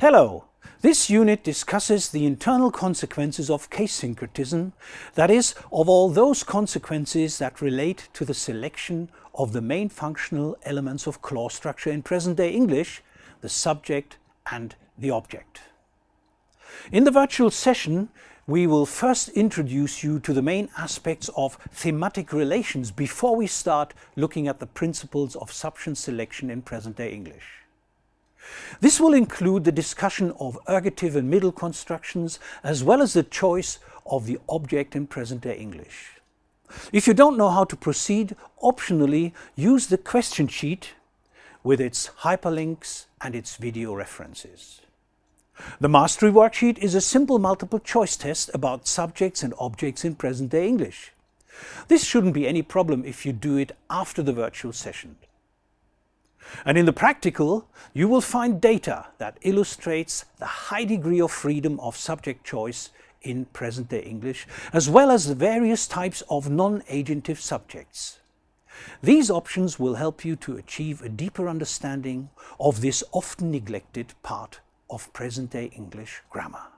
Hello! This unit discusses the internal consequences of case syncretism, that is, of all those consequences that relate to the selection of the main functional elements of clause structure in present-day English, the subject and the object. In the virtual session, we will first introduce you to the main aspects of thematic relations before we start looking at the principles of substance selection in present-day English. This will include the discussion of ergative and middle constructions as well as the choice of the object in present-day English. If you don't know how to proceed, optionally use the question sheet with its hyperlinks and its video references. The Mastery Worksheet is a simple multiple choice test about subjects and objects in present-day English. This shouldn't be any problem if you do it after the virtual session. And in the practical, you will find data that illustrates the high degree of freedom of subject choice in present-day English, as well as the various types of non-agentive subjects. These options will help you to achieve a deeper understanding of this often neglected part of present-day English grammar.